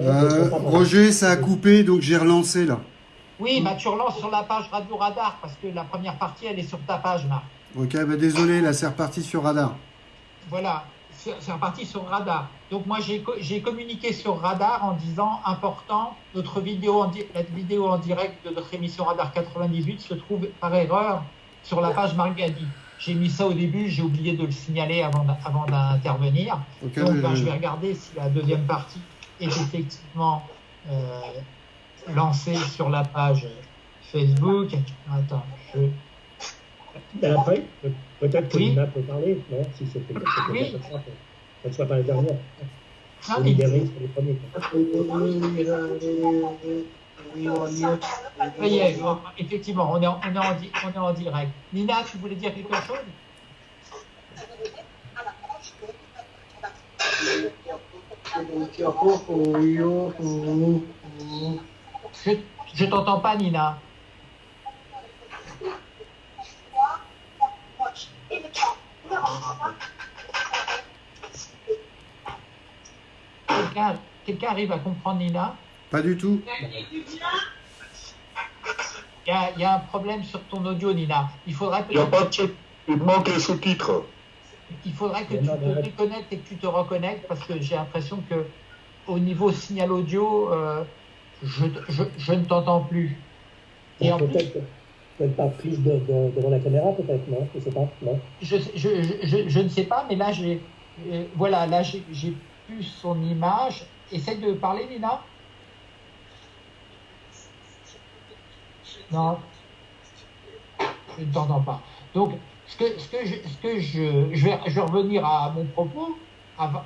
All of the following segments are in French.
Euh, Roger, ça a coupé, donc j'ai relancé là. Oui, bah, tu relances sur la page Radio Radar parce que la première partie, elle est sur ta page, Marc. Ok, bah, désolé, là c'est reparti sur Radar. Voilà, c'est reparti sur Radar. Donc moi, j'ai communiqué sur Radar en disant important, notre vidéo en, la vidéo en direct de notre émission Radar 98 se trouve par erreur sur la page Margadi. J'ai mis ça au début, j'ai oublié de le signaler avant, d'intervenir. Donc ben, je vais regarder si la deuxième partie est effectivement euh, lancée sur la page Facebook. Attends, je... Ben, après, peut-être que oui. Nina peut parler, non Si c'était oui. ça ne soit pas la dernière. Ah, mais... les premiers. Oui, effectivement, on est, en, on, est en, on est en direct. Nina, tu voulais dire quelque chose? Je, ne t'entends pas, Nina. Quelqu'un arrive à comprendre Nina? Pas du tout. Il y, a, un problème sur ton audio, Nina. Il faudrait Il n'y a pas de Il manque les sous-titres. Il faudrait que tu te déconnectes et que tu te reconnectes parce que j'ai l'impression que au niveau signal audio, euh, je, je, ne t'entends plus. Et peut-être peut pas prise devant la caméra, peut-être, non Je sais pas, non je, je, ne sais pas, mais là, j'ai euh, voilà, là j'ai plus son image. Essaye de parler, Nina. Non, je ne t'entends pas. Donc, ce que, ce que, je, ce que je, je, vais, je vais revenir à mon propos avant.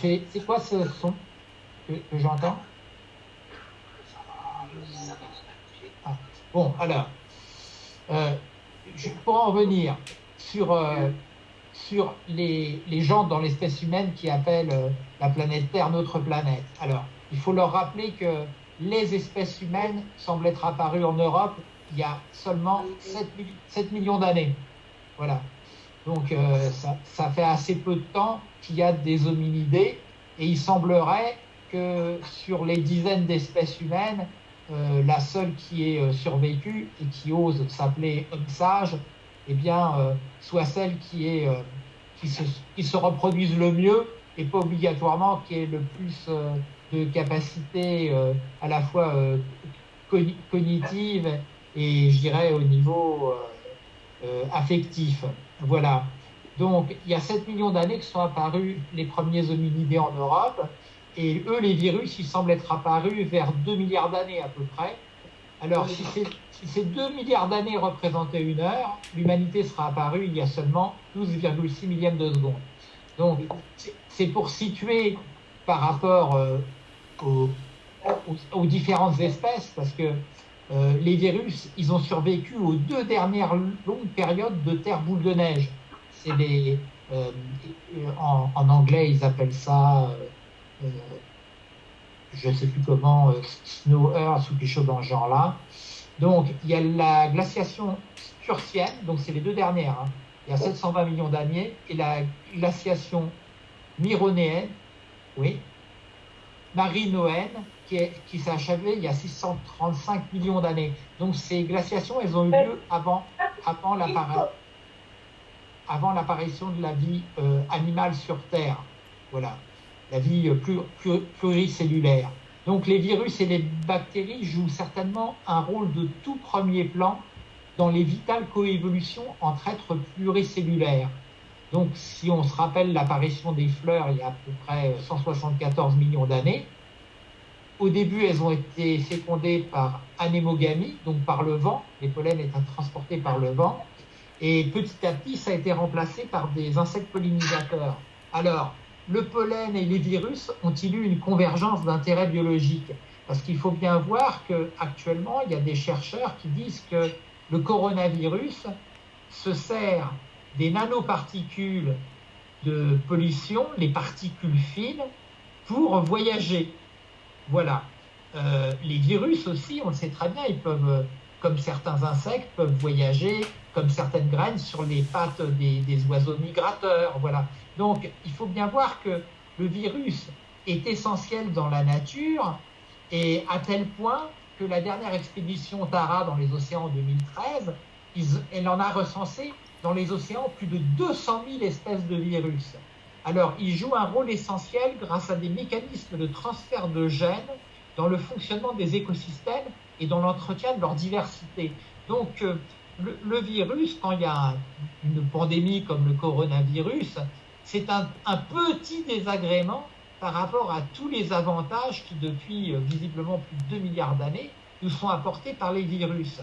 c'est quoi ce son que, j'entends? Ah, Bon, alors, euh, je, pour en revenir sur, euh, sur les, les, gens dans l'espèce humaine qui appellent euh, la planète Terre notre planète. Alors, il faut leur rappeler que les espèces humaines semblent être apparues en Europe il y a seulement 7, millions d'années. Voilà. Donc euh, ça, fait assez peu de temps qu'il y a des hominidés et il semblerait que sur les dizaines d'espèces humaines, euh, la seule qui ait euh, survécu et qui ose s'appeler homme sage, eh bien, soit celle qui, est, qui, se, qui se reproduise le mieux et pas obligatoirement qui est le plus de capacités euh, à la fois euh, cognitives et je dirais au niveau euh, affectif. Voilà. Donc il y a 7 millions d'années que sont apparus les premiers hominidés en Europe. Et eux, les virus, ils semblent être apparus vers 2 milliards d'années à peu près. Alors, si, ces 2 milliards d'années représentaient une heure, l'humanité sera apparue il y a seulement 12,6 millièmes de seconde. Donc, c'est pour situer par rapport aux, différentes espèces, parce que euh, les virus, ils ont survécu aux deux dernières longues périodes de terre boule de neige. C'est les, euh, en, anglais, ils appellent ça, euh, je ne sais plus comment, snow earth ou quelque chose dans ce genre-là. Donc, il y a la glaciation sturtienne, donc c'est les deux dernières, hein. il y a 720 millions d'années, et la glaciation mironéenne, oui, marinoenne qui, qui s'est achevée il y a 635 millions d'années. Donc ces glaciations, elles ont eu lieu avant, avant l'apparition de la vie euh, animale sur Terre. Voilà, la vie euh, pluricellulaire. Donc les virus et les bactéries jouent certainement un rôle de tout premier plan dans les vitales coévolutions entre êtres pluricellulaires. Donc, si on se rappelle l'apparition des fleurs il y a à peu près 174 millions d'années, au début, elles ont été fécondées par anémogamie, donc par le vent, les pollens étant transportés par le vent, et petit à petit, ça a été remplacé par des insectes pollinisateurs. Alors, le pollen et les virus ont-ils eu une convergence d'intérêt biologique Parce qu'il faut bien voir qu'actuellement, il y a des chercheurs qui disent que le coronavirus se sert des nanoparticules de pollution, les particules fines, pour voyager. Voilà. Euh, les virus aussi, on le sait très bien, ils peuvent comme certains insectes peuvent voyager, comme certaines graines sur les pattes des, des oiseaux migrateurs. Voilà. Donc, il faut bien voir que le virus est essentiel dans la nature et à tel point que la dernière expédition Tara dans les océans en 2013, elle en a recensé dans les océans plus de 200 000 espèces de virus. Alors, ils jouent un rôle essentiel grâce à des mécanismes de transfert de gènes dans le fonctionnement des écosystèmes et dans l'entretien de leur diversité. Donc, euh, le, virus, quand il y a une pandémie comme le coronavirus, c'est un, petit désagrément par rapport à tous les avantages qui, depuis euh, visiblement plus de 2 milliards d'années, nous sont apportés par les virus.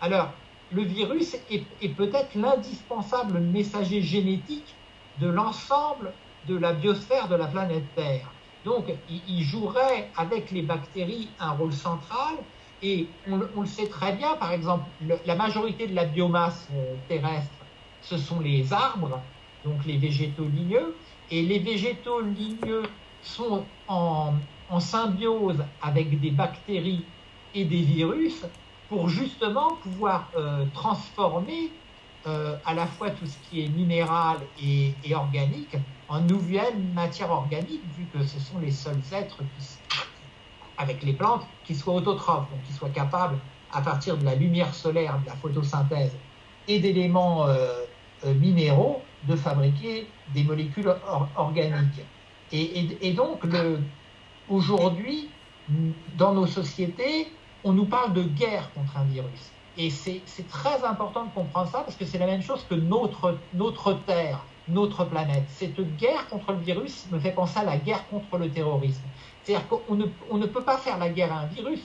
Alors, le virus est, peut-être l'indispensable messager génétique de l'ensemble de la biosphère de la planète Terre. Donc, il, jouerait avec les bactéries un rôle central. Et on, le sait très bien, par exemple, la majorité de la biomasse euh, terrestre, ce sont les arbres, donc les végétaux ligneux. Et les végétaux ligneux sont en symbiose avec des bactéries et des virus pour justement pouvoir euh, transformer euh, à la fois tout ce qui est minéral et, organique en nouvelle matière organique, vu que ce sont les seuls êtres avec les plantes qui soient autotrophes, donc qui soient capables, à partir de la lumière solaire, de la photosynthèse et d'éléments euh, minéraux, de fabriquer des molécules organiques. Et donc, aujourd'hui, dans nos sociétés, on nous parle de guerre contre un virus. Et c'est très important de comprendre ça parce que c'est la même chose que notre, notre Terre, notre planète. Cette guerre contre le virus me fait penser à la guerre contre le terrorisme. C'est-à-dire qu'on ne, on ne peut pas faire la guerre à un virus.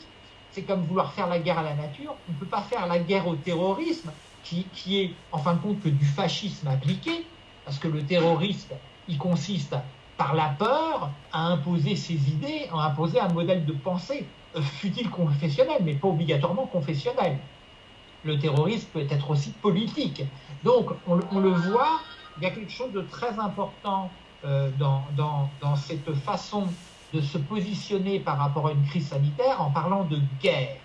C'est comme vouloir faire la guerre à la nature. On ne peut pas faire la guerre au terrorisme, qui, qui est en fin de compte que du fascisme appliqué, parce que le terrorisme, il consiste par la peur à imposer ses idées, à imposer un modèle de pensée. Euh, fut-il confessionnel, mais pas obligatoirement confessionnel. Le terrorisme peut être aussi politique. Donc, on, le voit, il y a quelque chose de très important euh, dans, dans, dans, cette façon de se positionner par rapport à une crise sanitaire en parlant de guerre.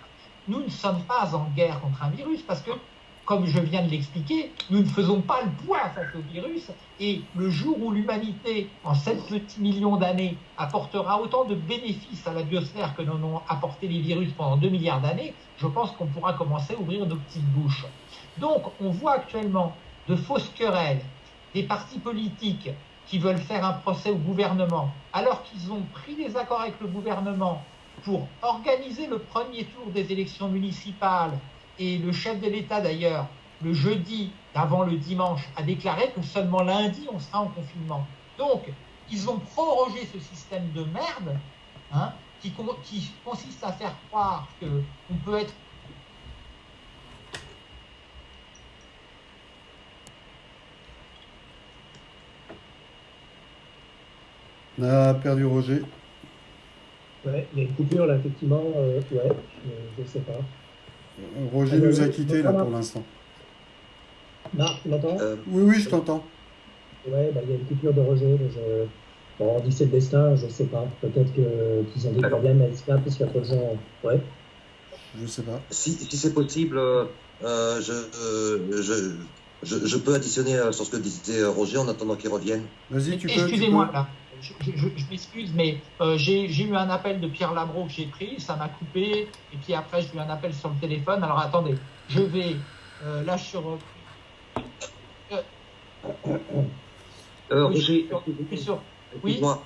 Nous ne sommes pas en guerre contre un virus parce que comme je viens de l'expliquer, nous ne faisons pas le poids face au virus et le jour où l'humanité, en 7 petits millions d'années, apportera autant de bénéfices à la biosphère que n'en ont apporté les virus pendant 2 milliards d'années, je pense qu'on pourra commencer à ouvrir nos petites bouches. Donc, on voit actuellement de fausses querelles, des partis politiques qui veulent faire un procès au gouvernement, alors qu'ils ont pris des accords avec le gouvernement pour organiser le premier tour des élections municipales et le chef de l'État, d'ailleurs, le jeudi avant le dimanche, a déclaré que seulement lundi, on sera en confinement. Donc, ils ont prorogé ce système de merde hein, qui, qui, consiste à faire croire qu'on peut être On a perdu Roger. Ouais, il y a une coupure là, effectivement. Euh, ouais, je ne sais pas. Roger nous a quittés là pour l'instant. Marc, tu m'entends euh, Oui, oui, je t'entends. Ouais, bah, il y a une coupure de Roger. Bon, on dit c'est le destin, je ne sais pas. Peut-être qu'ils ont des problèmes à Skype parce qu'il y a trop de gens. Ouais. Je sais pas. Si, si c'est possible, euh, je, euh, je, je, je, peux additionner sur ce que disait Roger en attendant qu'il revienne. Vas-y, tu peux. Excusez-moi là je, m'excuse, mais euh, j'ai eu un appel de Pierre Labro que j'ai pris, ça m'a coupé, et puis après j'ai eu un appel sur le téléphone. Alors attendez, je vais euh, là sur. Euh, euh Roger, oui. Moi,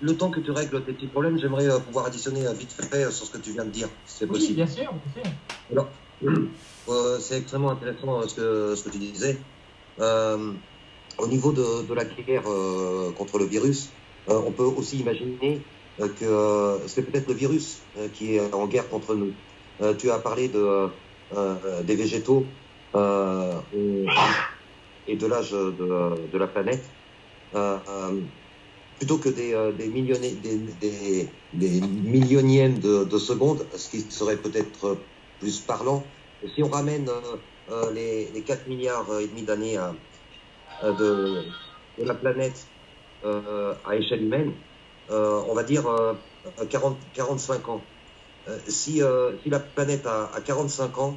le temps que tu règles tes petits problèmes, j'aimerais pouvoir additionner vite fait sur ce que tu viens de dire, si c'est possible. Oui, bien sûr, bien sûr. Alors, c'est extrêmement intéressant ce que, ce que tu disais. au niveau de, de la guerre contre le virus, on peut aussi imaginer euh, que euh, c'est peut-être le virus qui est en guerre contre nous. tu as parlé de, des végétaux et de l'âge de, la planète. plutôt que des, des, des, des, millionièmes de, secondes, ce qui serait peut-être plus parlant. Si on ramène les, les, 4 milliards et demi d'années de, la planète euh, à échelle humaine, euh, on va dire 40, euh, 45 ans. si, la planète a, 45 ans,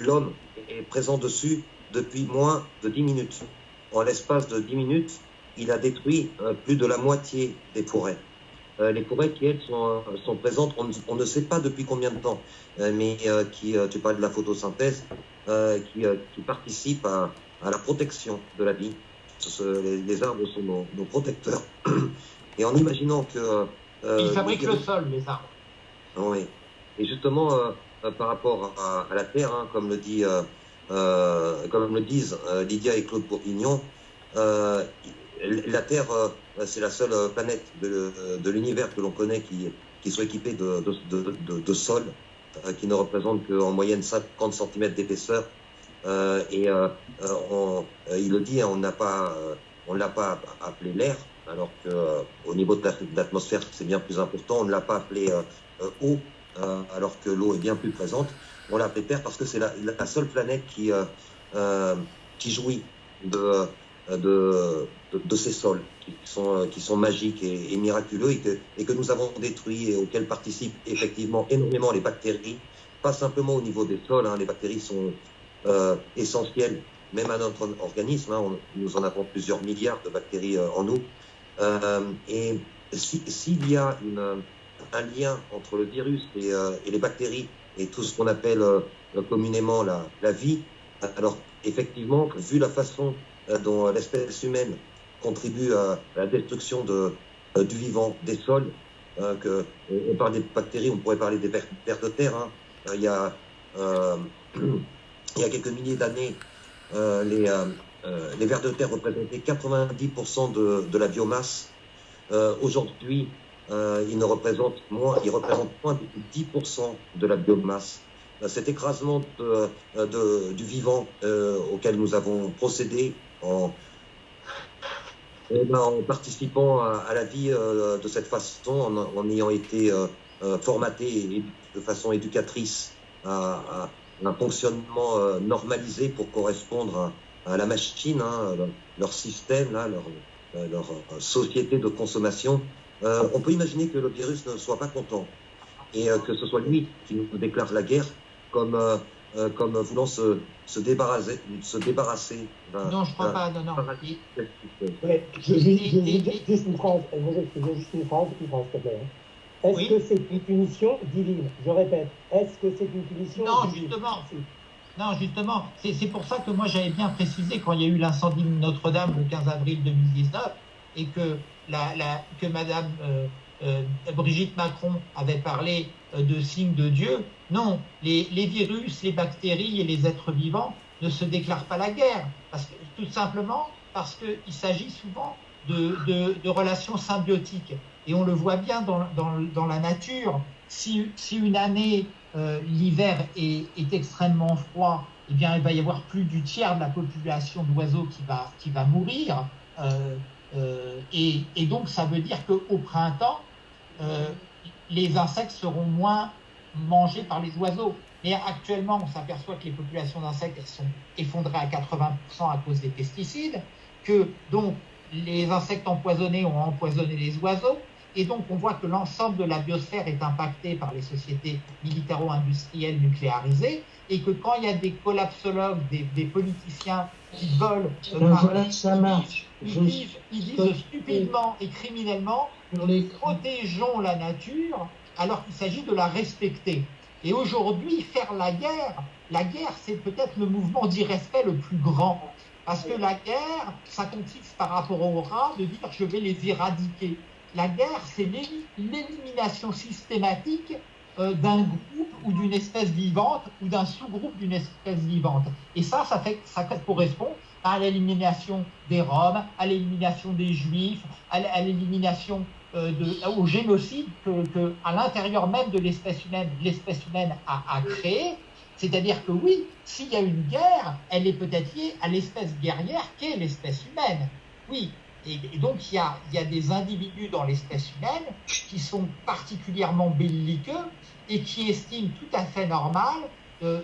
l'homme est présent dessus depuis moins de 10 minutes. En l'espace de 10 minutes, il a détruit plus de la moitié des forêts. les forêts qui, elles, sont, présentes, on, ne sait pas depuis combien de temps, mais qui, tu parles de la photosynthèse, qui, qui participent à, à la protection de la vie. Les, arbres sont nos, protecteurs. Et en imaginant que... Euh, Ils fabriquent le sol, les arbres. Oui. Et justement, euh, par rapport à, la Terre, hein, comme, le dit, euh, comme le disent Lydia et Claude Bourguignon, la Terre, c'est la seule planète de, l'univers que l'on connaît qui, qui soit équipée de, de, de sol, qui ne représente qu'en moyenne 50 cm d'épaisseur euh, et euh, euh, il le dit, hein, on n'a pas, on l'a pas appelé l'air, alors que au niveau de l'atmosphère c'est bien plus important. On ne l'a pas appelé eau, alors que l'eau est bien plus présente. On l'a appelé Terre parce que c'est la, seule planète qui qui jouit de de, de, ces sols qui sont, qui sont magiques et, miraculeux et que, et que, nous avons détruits et auxquels participent effectivement énormément les bactéries, pas simplement au niveau des sols, hein, les bactéries sont, euh, même à notre organisme. Hein, nous en avons plusieurs milliards de bactéries euh, en nous. Euh, et s'il y a un lien entre le virus et, et, les bactéries et tout ce qu'on appelle communément la, vie, alors effectivement, vu la façon dont l'espèce humaine contribue à la destruction de, du vivant, des sols, que, on parle des bactéries, on pourrait parler des vers de terre. Hein. Il y a il y a quelques milliers d'années, euh, les, euh, euh, les vers de terre représentaient 90% de, de, la biomasse. Aujourd'hui, ils ne représentent moins, ils représentent moins de 10% de la biomasse. Cet écrasement de, de, du vivant auquel nous avons procédé en, eh ben, en participant à, à, la vie de cette façon, en, en ayant été formaté de façon éducatrice à, un fonctionnement euh, normalisé pour correspondre à, la machine, hein, leur, système, là, leur, euh, leur, euh, société de consommation. on peut imaginer que le virus ne soit pas content et que ce soit lui qui nous déclare la guerre comme, comme voulant se, se débarrasser. Se débarrasser non, je ne crois pas, non, non. Ouais, je, juste une phrase, juste une phrase, une phrase, s'il te plaît. Hein. Est-ce que c'est une punition divine? Je répète, est-ce que c'est une punition non, Justement. Non, justement, c'est pour ça que moi j'avais bien précisé quand il y a eu l'incendie de Notre-Dame le 15 avril 2019 et que, la, la, que Madame euh, euh, Brigitte Macron avait parlé euh, de signes de Dieu. Non, les, les, virus, les bactéries et les êtres vivants ne se déclarent pas la guerre, parce que, tout simplement parce qu'il s'agit souvent de, de, de relations symbiotiques. Et on le voit bien dans, dans, la nature. Si, si une année, euh, l'hiver est, extrêmement froid, eh bien, il va y avoir plus du tiers de la population d'oiseaux qui va, qui va mourir. Euh, euh, et, donc, ça veut dire qu'au printemps, les insectes seront moins mangés par les oiseaux. Mais actuellement, on s'aperçoit que les populations d'insectes sont effondrées à 80% à cause des pesticides, que donc les insectes empoisonnés ont empoisonné les oiseaux, et donc, on voit que l'ensemble de la biosphère est impacté par les sociétés militaro-industrielles nucléarisées et que quand il y a des collapsologues, des, politiciens qui veulent voilà, ça marche. Ils, disent, ils disent stupidement et criminellement protégeons la nature alors qu'il s'agit de la respecter. Et aujourd'hui, faire la guerre, la guerre, c'est peut-être le mouvement d'irrespect le plus grand. Parce que la guerre, ça consiste par rapport aux rats de dire je vais les éradiquer. La guerre, c'est l'élimination systématique euh, d'un groupe ou d'une espèce vivante ou d'un sous-groupe d'une espèce vivante. Et ça, ça, correspond à l'élimination des Roms, à l'élimination des Juifs, à l'élimination euh, au génocide que, à l'intérieur même de l'espèce humaine, l'espèce humaine a créé. C'est-à-dire que oui, s'il y a une guerre, elle est peut-être liée à l'espèce guerrière qu'est l'espèce humaine. Oui, et, donc, il y, a, des individus dans l'espèce humaine qui sont particulièrement belliqueux et qui estiment tout à fait normal euh,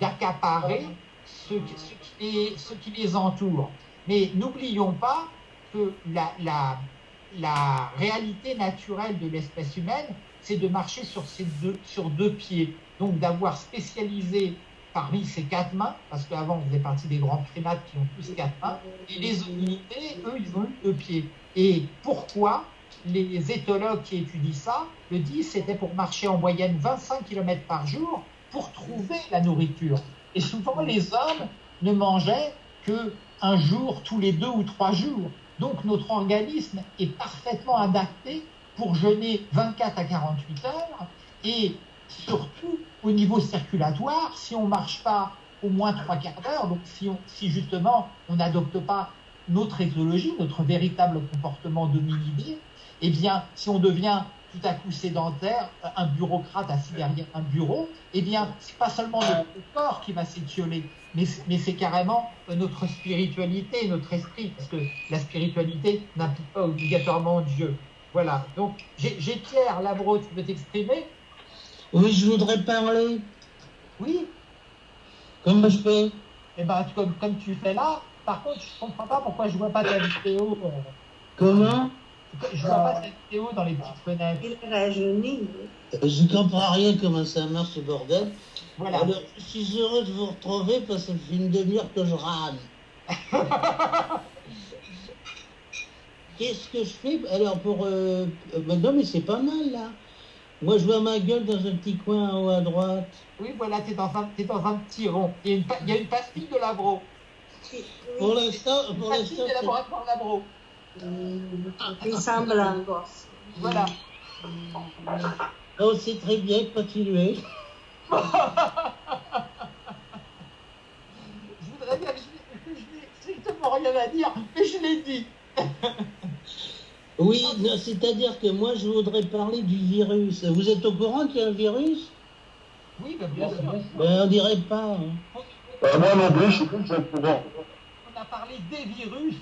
d'accaparer ce, ce, qui les entoure. Mais n'oublions pas que la, réalité naturelle de l'espèce humaine, c'est de marcher sur deux pieds. Donc, d'avoir spécialisé parmi ces quatre mains, parce qu'avant on faisait partie des grands primates qui ont tous quatre mains, et les hominités, eux, ils ont eu deux pieds. Et pourquoi les éthologues qui étudient ça le disent, c'était pour marcher en moyenne 25 km par jour pour trouver la nourriture. Et souvent, les hommes ne mangeaient que un jour tous les deux ou trois jours. Donc notre organisme est parfaitement adapté pour jeûner 24 à 48 heures surtout au niveau circulatoire, si on ne marche pas au moins trois quarts d'heure, donc si, on, si justement on n'adopte pas notre éthologie, notre véritable comportement dominé, eh bien, si on devient tout à coup sédentaire, un bureaucrate assis derrière un bureau, eh bien, c'est pas seulement notre corps qui va s'étioler, mais, mais c'est carrément notre spiritualité, notre esprit, parce que la spiritualité n'implique pas obligatoirement Dieu. Voilà. Donc, j'ai Pierre Labro, tu peux t'exprimer? Oui, je voudrais parler. Oui. Comment je fais? Eh ben, comme, comme tu fais là. Par contre, je comprends pas pourquoi je vois pas ta vidéo. euh, Comment? Je vois pas ta vidéo dans les petites fenêtres. Il rajeunit. Je comprends rien comment ça marche ce bordel. Voilà. Alors, je suis heureux de vous retrouver parce que ça fait une demi-heure que je râle. Qu'est-ce que je fais? Alors, pour. Euh, euh, non, mais c'est pas mal là. Moi, je vois ma gueule dans un petit coin en haut à droite. Oui, voilà, tu es, dans un- t'es dans un petit rond. Il y a une, pa- il y a une pastille de Labro. Pour l'instant, Une pour pastille l'instant, de laboratoire Labro. Il semble angoisse. Voilà. oh, c'est très bien, continuez. Je voudrais dire que je, n'ai- je n'ai strictement rien à dire, mais je l'ai dit. Oui, non, c'est-à-dire que moi, je voudrais parler du virus. Vous êtes au courant qu'il y a un virus? Oui, ben, bien sûr. ben, On dirait pas. hein. Euh, moi non plus, je suis plus au courant. On a parlé des virus.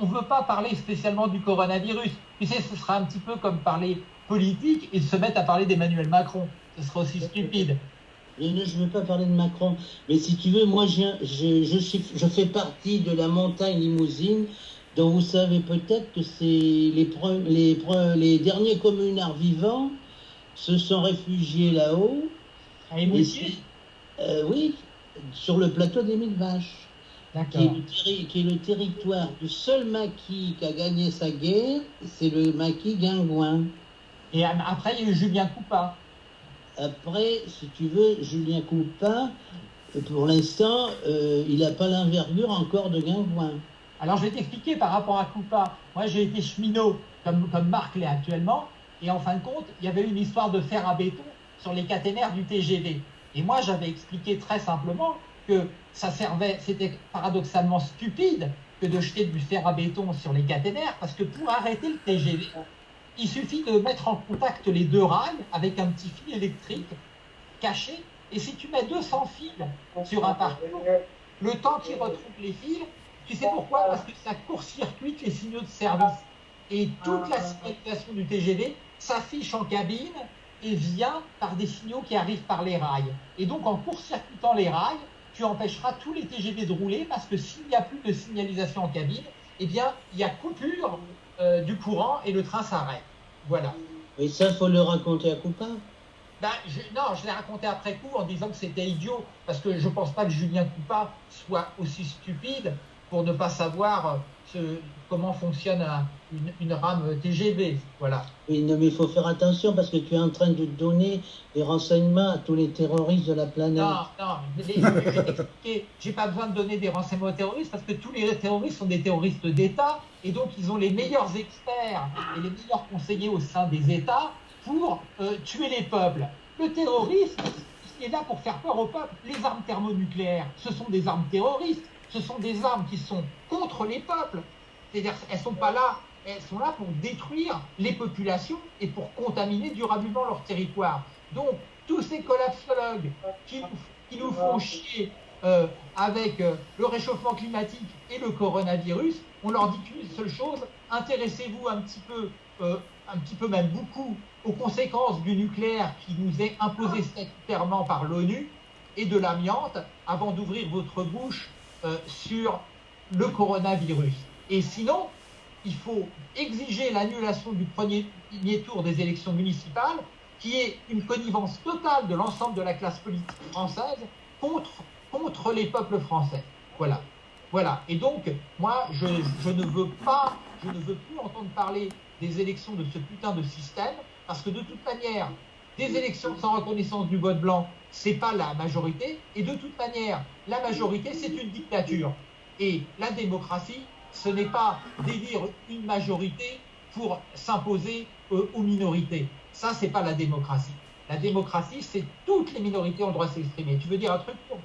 On ne veut pas parler spécialement du coronavirus. Tu sais, ce sera un petit peu comme parler politique et se mettre à parler d'Emmanuel Macron. Ce serait aussi stupide. Je ne je veux pas parler de Macron, mais si tu veux, moi, je, je, suis, je fais partie de la montagne limousine, dont vous savez peut-être que c'est les, pre- les, pre- les derniers communards vivants se sont réfugiés là-haut. À Émoutier euh, oui, sur le plateau des Mille Vaches, qui est, le terri- qui est le territoire du seul maquis qui a gagné sa guerre, c'est le maquis Guingouin. Et après, il y a eu Julien Coupa. Après, si tu veux, Julien Coupin, pour l'instant, euh, il n'a pas l'envergure encore de Guingouin. Alors, je vais t'expliquer par rapport à Coupa. Moi, j'ai été cheminot, comme, Marc l'est actuellement. Et en fin de compte, il y avait une histoire de fer à béton sur les caténaires du TGV. Et moi, j'avais expliqué très simplement que ça servait, c'était paradoxalement stupide que de jeter du fer à béton sur les caténaires, parce que pour arrêter le TGV, il suffit de mettre en contact les deux rails avec un petit fil électrique caché. Et si tu mets 200 fils sur un parcours, le temps qu'il retrouve les fils, tu sais pourquoi? Parce que ça court-circuite les signaux de service. Et toute la signalisation du TGV s'affiche en cabine et vient par des signaux qui arrivent par les rails. Et donc en court-circuitant les rails, tu empêcheras tous les TGV de rouler parce que s'il n'y a plus de signalisation en cabine, eh bien, il y a coupure euh, du courant et le train s'arrête. Voilà. Et ça, faut le raconter à Coupin? Ben, je, non, je l'ai raconté après coup en disant que c'était idiot, parce que je pense pas que Julien Coupa soit aussi stupide pour ne pas savoir euh, ce, comment fonctionne un- une, une rame TGV. Voilà. Oui, non, mais il faut faire attention parce que tu es en train de donner des renseignements à tous les terroristes de la planète. Non, non, les- je vais t'expliquer. J'ai pas besoin de donner des renseignements aux terroristes parce que tous les terroristes sont des terroristes d'État et donc ils ont les meilleurs experts et les meilleurs conseillers au sein des États pour euh, tuer les peuples. Le terrorisme, il est là pour faire peur au peuple. Les armes thermonucléaires, ce sont des armes terroristes. Ce sont des armes qui sont contre les peuples. C'est-à-dire, elles sont pas là. Elles sont là pour détruire les populations et pour contaminer durablement leur territoire. Donc, tous ces collapsologues qui nous, font chier euh, avec euh, le réchauffement climatique et le coronavirus, on leur dit qu'une seule chose intéressez-vous un petit peu, euh, un petit peu même beaucoup, aux conséquences du nucléaire qui nous est imposé statutairement par l'ONU et de l'amiante avant d'ouvrir votre bouche euh, sur le coronavirus. Et sinon, il faut exiger l'annulation du premier, tour des élections municipales, qui est une connivence totale de l'ensemble de la classe politique française contre, les peuples français. Voilà. Voilà. Et donc, moi, ne veux je ne veux plus entendre parler des élections de ce putain de système, parce que de toute manière, des élections sans reconnaissance du vote blanc, c'est pas la majorité, et de toute manière, la majorité, c'est une dictature. Et la démocratie, ce n'est pas d'élire une majorité pour s'imposer euh, aux minorités. Ça, c'est pas la démocratie. La démocratie, c'est toutes les minorités ont le droit de s'exprimer. Tu veux dire un truc pour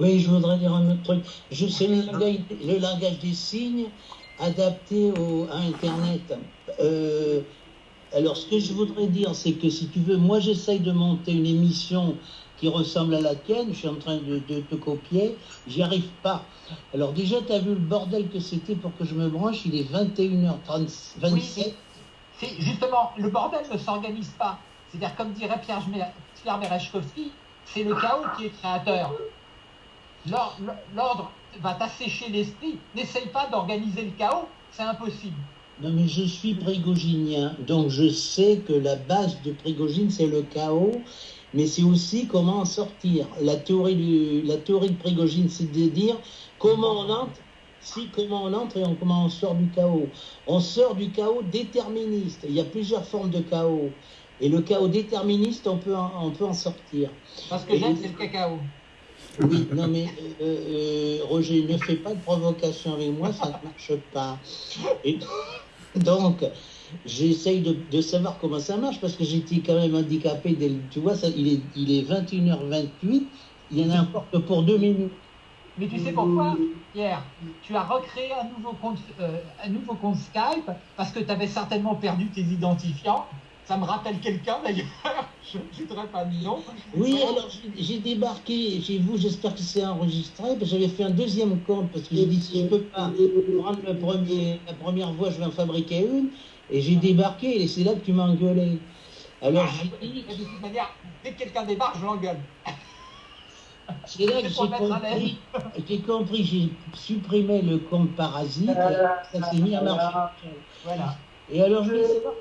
Oui, je voudrais dire un autre truc. Je sais le langage, des signes adapté à Internet. Euh, alors, ce que je voudrais dire, c'est que si tu veux, moi, j'essaye de monter une émission qui ressemble à la tienne. Je suis en train de, te copier. J'y arrive pas. Alors, déjà, tu as vu le bordel que c'était pour que je me branche? Il est 21h27. Oui, c'est justement, le bordel ne s'organise pas. C'est-à-dire, comme dirait Pierre, Pierre Merechkowski, c'est le chaos qui est créateur. L'ordre va t'assécher l'esprit. N'essaye pas d'organiser le chaos, c'est impossible. Non, mais je suis prégoginien, donc je sais que la base de Prigogine, c'est le chaos, mais c'est aussi comment en sortir. La théorie, du, la théorie de Prigogine, c'est de dire comment on entre, si, comment on entre et comment on sort du chaos. On sort du chaos déterministe. Il y a plusieurs formes de chaos. Et le chaos déterministe, on peut en, on peut en sortir. Parce que j'aime, c'est le cacao. Oui, non mais euh, euh, Roger, ne fais pas de provocation avec moi, ça ne marche pas. Et donc, j'essaye de, savoir comment ça marche parce que j'étais quand même handicapé. Dès, tu vois, ça, il, est, il est 21h28, il y en a encore que pour deux minutes. Mais tu sais pourquoi, Pierre? Tu as recréé un nouveau compte, euh, un nouveau compte Skype parce que tu avais certainement perdu tes identifiants ça me rappelle quelqu'un d'ailleurs, je ne voudrais pas de nom. Oui, alors j'ai débarqué chez vous, j'espère que c'est enregistré, j'avais fait un deuxième compte parce que j'ai dit si je ne peux pas prendre le premier, la première voix, je vais en fabriquer une. Et j'ai débarqué et c'est là que tu m'as engueulé. Alors ah, j'ai dit. De toute manière, dès que quelqu'un débarque, je l'engueule. C'est là que j'ai compris, j'ai compris, j'ai supprimé le compte parasite, et ça s'est mis à marcher. Voilà. Et alors, je voulais savoir,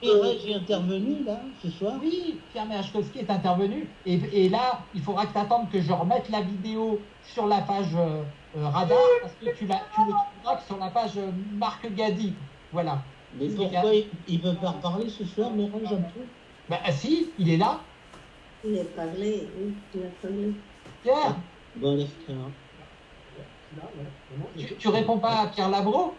Pierre est intervenu là, ce soir Oui, Pierre Merechkowski est intervenu. Et, et, là, il faudra que tu attendes que je remette la vidéo sur la page euh, Radar, parce que tu, la, tu le trouveras que sur la page euh, Marc Gadi. Voilà. Mais pourquoi il ne peut pas reparler ce soir, mais un peu Ben si, il est là. Il a parlé, oui, il a parlé. Pierre Bon, laisse Pierre. Tu, tu réponds pas à Pierre Labro?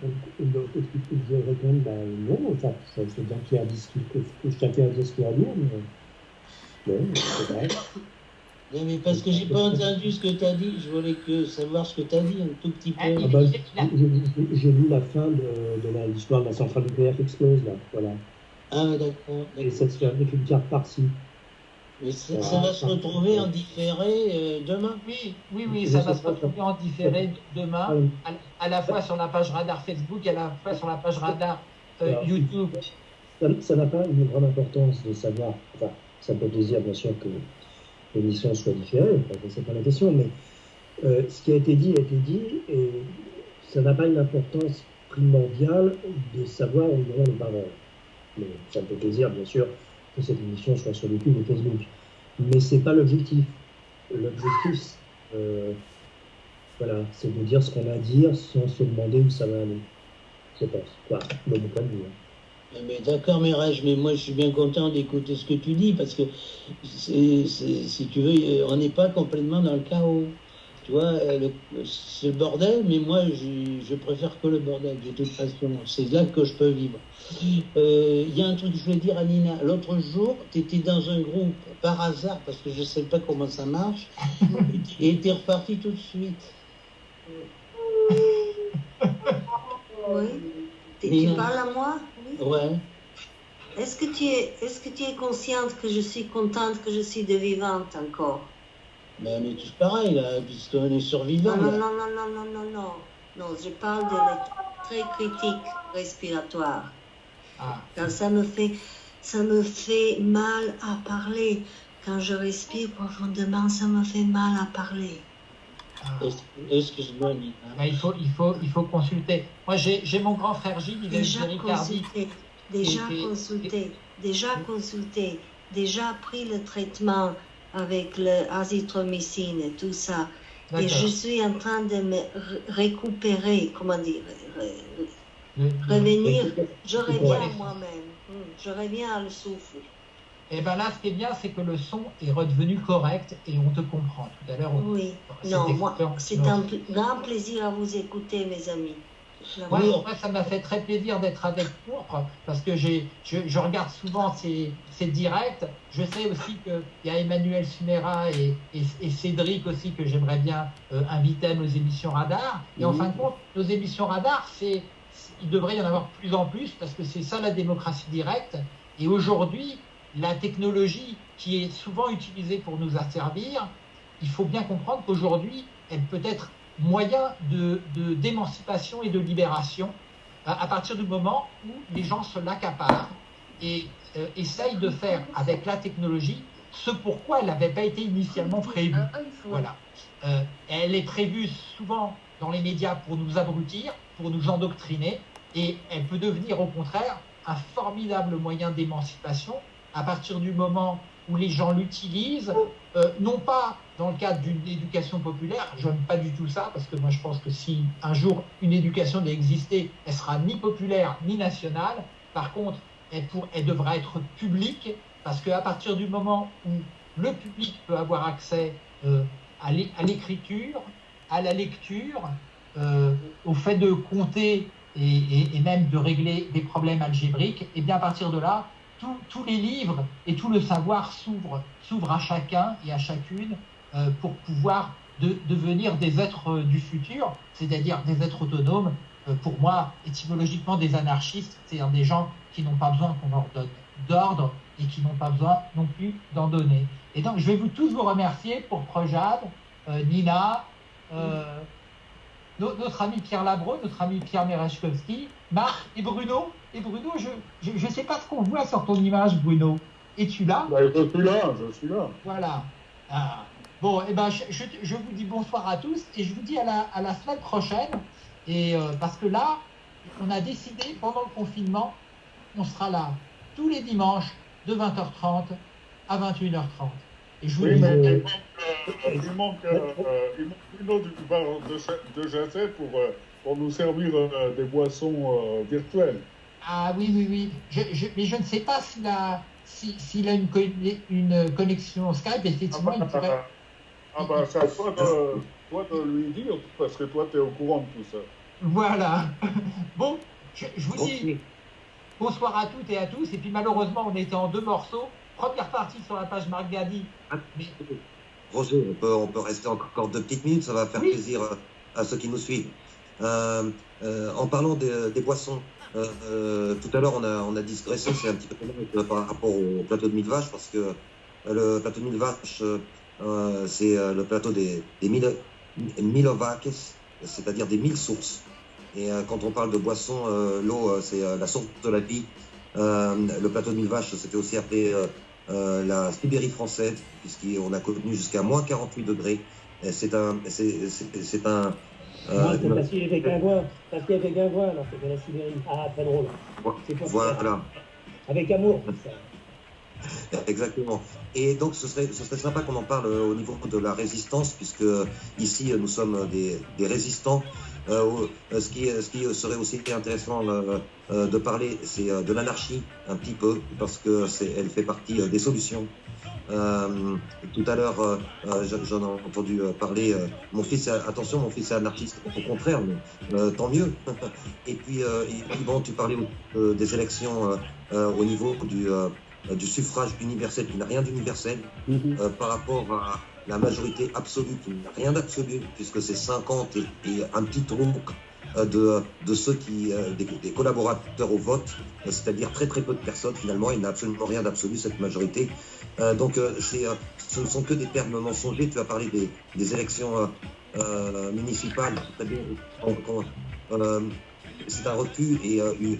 Donc, je réponds, ben non, ça, ça c'est bien qu'il y a dit que, que chacun a qu'il a à dire, mais non, c'est vrai. Non, mais parce que j'ai pas entendu ce que tu as dit, je voulais que savoir ce que tu as dit un tout petit peu. Ah ben, j'ai lu la fin de, de l'histoire de la centrale nucléaire qui explose, là, voilà. Ah, d'accord. Et ça se fait avec une carte par-ci. Ça, ça, va se retrouver en différé euh, demain Oui, oui, oui, ça va se retrouver en différé demain, à, à, la fois sur la page radar Facebook et à la fois sur la page radar euh, YouTube. Ça n'a pas une grande importance de savoir, enfin, ça peut plaisir bien sûr que l'émission soit différée, enfin, c'est pas la question, mais euh, ce qui a été dit a été dit, et ça n'a pas une importance primordiale de savoir où on les paroles. Mais ça fait plaisir, bien sûr, que cette émission soit sur YouTube et Facebook. Mais c'est pas l'objectif. L'objectif, euh, voilà, c'est de dire ce qu'on a à dire sans se demander où ça va aller. Je pense, quoi, de mon point de vue. Hein. Mais d'accord, Mérage, mais moi je suis bien content d'écouter ce que tu dis parce que si tu veux, on n'est pas complètement dans le chaos. Tu vois, c'est le bordel, mais moi je, je, préfère que le bordel, de toute façon. C'est là que je peux vivre. Il euh, y a un truc que je voulais dire à Nina. L'autre jour, tu étais dans un groupe par hasard, parce que je ne sais pas comment ça marche, et tu es reparti tout de suite. Oui. Tu, tu parles à moi? Oui. Ouais. Est-ce que, tu es, est-ce que tu es consciente que je suis contente que je suis de vivante encore? Mais on est tous pareils, là, puisqu'on est survivants. Non, non, non, non, non, non, non, non. Non, je parle de très critique respiratoire. Ah. Quand ça me fait, ça me fait mal à parler. Quand je respire profondément, ça me fait mal à parler. Ah. Excuse-moi, Nina. Mais il, faut, il, faut, il faut consulter. Moi, j'ai mon grand frère Gilles, il déjà est consulté, déjà consulté, déjà consulté, déjà pris le traitement avec l'azithromycine et tout ça. Et je suis en train de me re- récupérer, comment dire, le- revenir. Je reviens à moi-même. Hmm, Je reviens à le souffle. Et ben là, ce qui est bien, c'est que le son est redevenu correct et on te comprend. Tout à l'heure, on- Oui. Non, moi, c'est un grand plaisir à vous écouter, mes amis. Moi, moi, ça m'a fait très plaisir d'être avec Pourpre parce que j'ai, je, je regarde souvent ces, ces directs. Je sais aussi qu'il y a Emmanuel Sumera et, et, et Cédric aussi que j'aimerais bien euh, inviter à nos émissions radar. Et en fin de compte, nos émissions radar, c'est, c'est- il devrait y en avoir de plus en plus parce que c'est ça la démocratie directe. Et aujourd'hui, la technologie qui est souvent utilisée pour nous asservir, il faut bien comprendre qu'aujourd'hui, elle peut être moyen de, de- d'émancipation et de libération à, à partir du moment où les gens se l'accaparent et euh, essayent de faire avec la technologie ce pourquoi elle n'avait pas été initialement prévue. Voilà. Euh, elle est prévue souvent dans les médias pour nous abrutir, pour nous endoctriner, et elle peut devenir au contraire un formidable moyen d'émancipation à partir du moment où les gens l'utilisent, euh, non pas dans le cadre d'une éducation populaire, je n'aime pas du tout ça, parce que moi je pense que si un jour une éducation doit exister, elle sera ni populaire ni nationale. Par contre, elle, pour, elle devra être publique, parce qu'à partir du moment où le public peut avoir accès euh, à l'é- à l'écriture, à la lecture, euh, au fait de compter et, même de régler des problèmes algébriques, et bien à partir de là, tous- les livres et tout le savoir s'ouvrent à chacun et à chacune pour pouvoir de- devenir des êtres euh, du futur, c'est-à-dire des êtres autonomes. Euh, pour moi, étymologiquement, des anarchistes, c'est-à-dire des gens qui n'ont pas besoin qu'on leur donne d'ordre et qui n'ont pas besoin non plus d'en donner. Et donc, je vais vous tous vous remercier pour Projade, euh, Nina, euh, no- notre ami Pierre Labro, notre ami Pierre Merechkowski, Marc et Bruno. Et Bruno, je ne sais pas ce qu'on voit sur ton image, Bruno. Es-tu là? Bah, je suis là, je suis là. Voilà. Ah. Bon, eh ben, je, je- je vous dis bonsoir à tous et je vous dis à la, à la semaine prochaine. Et euh, parce que là, on a décidé pendant le confinement, on sera là tous les dimanches de 20h30 à 21h30. Et je vous Oui, dis, mais Euh, il manque, euh, il manque, euh, il manque Bruno du bar de, de Jazet pour, pour nous servir des boissons virtuelles. ah oui, oui, oui. Je, mais je ne sais pas s'il a, si- s'il a une, une connexion Skype. Ah Effectivement, il pourrait. Ah bah, c'est à toi de, toi de lui dire, parce que toi, tu es au courant de tout ça. Voilà. Bon, je, je vous dis. Bonsoir à toutes et à tous. Et puis malheureusement, on était en deux morceaux. Première partie sur la page Marc Gadi. Mais Roger, on peut, on peut rester encore deux petites minutes, ça va faire Oui. plaisir à, ceux qui nous suivent. Euh, euh, en parlant des, des boissons, euh, euh, tout à l'heure on a, on a digressé, c'est un petit peu par rapport au plateau de mille vaches, parce que le plateau de mille vaches, euh, c'est euh, le plateau des, des mille, mille vaques, c'est-à-dire des mille sources. Et euh, quand on parle de boisson, l'eau, c'est la source de la vie. Le plateau de mille vaches, c'était aussi appelé la Sibérie française, puisqu'on a connu jusqu'à moins 48 degrés. C'est un, c'est, un, Moi, c'est parce qu'il Guingois. Parce qu'il était Guingois, alors c'était la Sibérie. Ah, très drôle. Voilà, Avec amour, ça. exactement. Et donc, ce serait, ce serait sympa qu'on en parle euh, au niveau de la résistance, puisque ici, euh, nous sommes des, résistants. Euh, euh, ce, qui, ce qui serait aussi intéressant euh, euh, de parler, c'est euh, de l'anarchie, un petit peu, parce que elle fait partie euh, des solutions. Euh, tout à l'heure, euh, euh, j'en- ai entendu euh, parler. euh, mon fils, attention, mon fils est anarchiste. Au contraire, mais euh, tant mieux. et puis, euh, bon, tu parlais euh, des élections euh, euh, au niveau du, euh, du suffrage universel, qui n'a rien d'universel Mhm. euh, par rapport à la majorité absolue, qui n'a rien d'absolu, puisque c'est 50 et, et un petit tronc euh, de, de ceux qui, des, des collaborateurs au vote, c'est-à-dire très très peu de personnes finalement, il n'a absolument rien d'absolu cette majorité. Euh, donc euh, euh, ce ne sont que des termes mensongers. Tu as parlé des, des élections municipales, c'est un recul et une-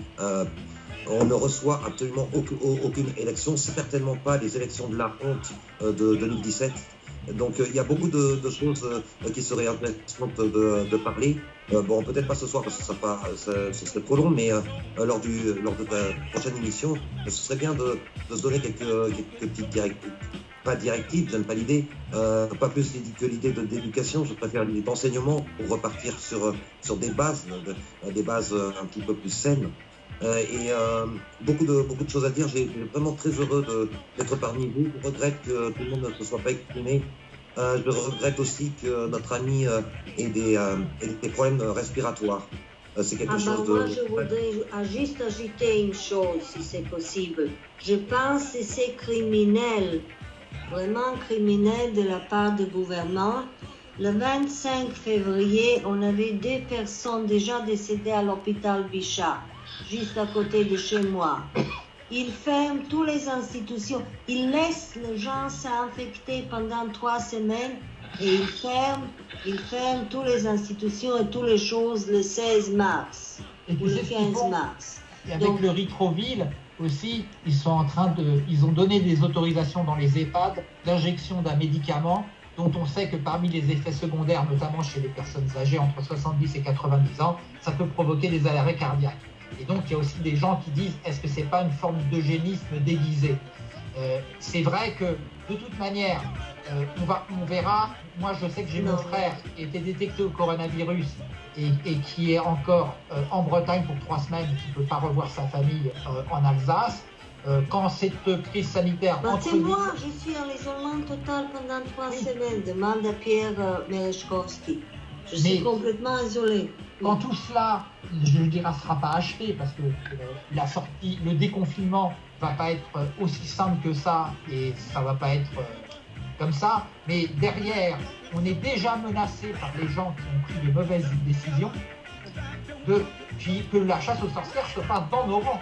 on ne reçoit absolument aucune, élection, certainement pas les élections de la honte euh, de 2017. Donc euh, il y a beaucoup de, choses euh, qui seraient intéressantes de, de parler. Bon, peut-être pas ce soir parce que ça, serait trop long, mais lors, de ta prochaine émission, ce serait bien de, se donner quelques, petites directives. pas directive, j'aime pas l'idée, pas plus que l'idée d'éducation, je préfère l'idée d'enseignement pour repartir sur, sur des bases, des bases un petit peu plus saines. Et beaucoup, de, beaucoup de choses à dire. J'ai vraiment très heureux d'être parmi vous. Je regrette que tout le monde ne se soit pas exprimé. je regrette aussi que notre ami ait, des, ait des problèmes respiratoires. C'est quelque ah chose bah de... Moi, je voudrais juste ajouter une chose, si c'est possible. Je pense que c'est criminel vraiment criminel de la part du gouvernement. Le 25 février, on avait deux personnes déjà décédées à l'hôpital Bichat, juste à côté de chez moi. Il ferme toutes les institutions. Il laisse les gens s'infecter pendant trois semaines et il ferme, il ferme toutes les institutions et toutes les choses le 16 mars et ou le 15 mars. Et avec Donc, le Ritroville, aussi, ils sont en train de, ils ont donné des autorisations dans les EHPAD d'injection d'un médicament dont on sait que parmi les effets secondaires, notamment chez les personnes âgées entre 70 et 90 ans, ça peut provoquer des arrêts cardiaques. Et donc, il y a aussi des gens qui disent, est-ce que c'est pas une forme d'eugénisme déguisé? Euh, C'est vrai que, de toute manière, euh, on, va, on verra. Moi, je sais que j'ai mon frère qui a été détecté au coronavirus et, qui est encore euh, en Bretagne pour trois semaines, qui ne peut pas revoir sa famille en Alsace. Quand cette crise sanitaire. Bah, c'est moi, je suis en isolement total pendant trois semaines, demande à Pierre Merechkowski. Je suis complètement isolé. Quand tout cela, je dirais, ne sera pas achevé, parce que la sortie, le déconfinement va pas être aussi simple que ça, et ça va pas être comme ça, mais derrière, on est déjà menacé par les gens qui ont pris de mauvaises décisions, de, que la chasse aux sorcières se fasse dans nos rangs.